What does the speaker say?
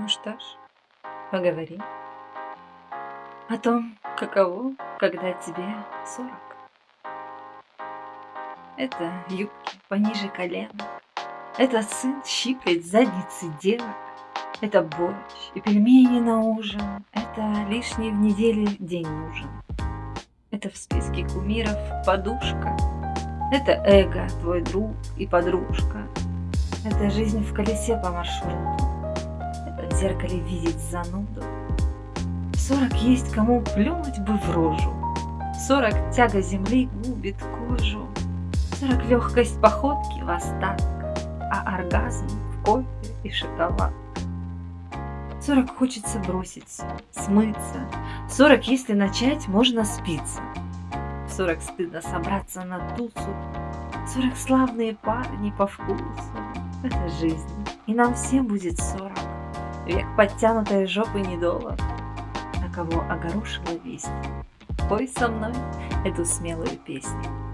Ну что ж, поговорим о том, каково, когда тебе 40. Это юбки пониже колена, это сын щипает задницы девок, это борщ и пельмени на ужин, это лишний в неделе день нужен. Это в списке кумиров подушка, это эго, твой друг и подружка, это жизнь в колесе по маршруту, зеркале видеть зануду. Сорок есть кому плюнуть бы в рожу, Сорок тяга земли губит кожу, Сорок легкость походки в остаток, А оргазм в кофе и шоколад. Сорок хочется бросить, смыться, Сорок, если начать, можно спиться. В сорок стыдно собраться на тусу, Сорок славные парни по вкусу. Это жизнь, и нам всем будет сорок. Век подтянутой жопы недолог, На кого огорошила весть. Пой со мной эту смелую песню.